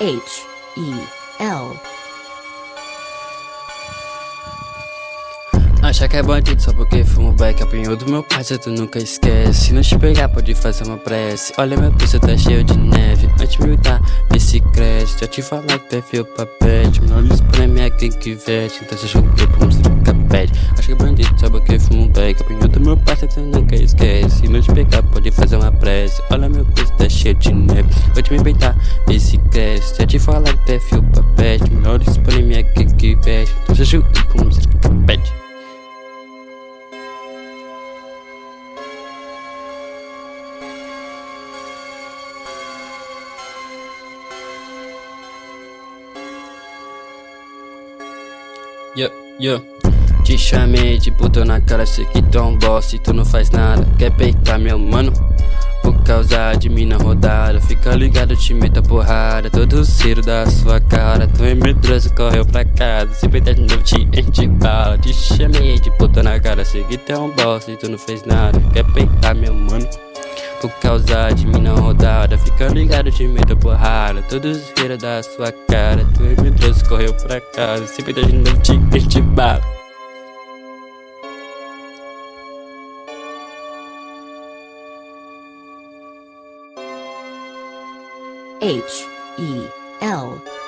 H E L. Acha que é bandido só porque fumo back Apanhou do meu parceiro, tu nunca esquece. Se não te pegar, pode fazer uma prece. Olha meu pulso, tá cheio de neve. Antes me dar, vê se cresce Já te falar que tu é fio pra espreme é quem que veste Então pra música pede Acha que bandido só porque fumo back. Do meu parceiro, tu nunca esquece. Se não te pegar, pode fazer uma prece. Olha meu pulso, tá cheio de neve. Antes me peitar, vê se cresce Já te falar que tu é fio pra pet Menor espreme é quem que veste. Então você joguei pra música pede Yo, yo Te chamei de puto na cara, sei que tu é um boss e tu não faz nada. Quer peitar meu mano? Por causa de mim na rodada. Fica ligado, te meta porrada. Todo ciro da sua cara. Tu é medroso, correu pra casa. Se peitar de novo, te enche bala. Te chamei de puto na cara, sei que tu é um boss e tu não fez nada. Quer peitar meu mano? Por causa de mim na rodada. Fica ligado, te meto porrada. Todos riram da sua cara. Tu é medroso, correu pra casa. Se peitar de novo, te enche bala H E L.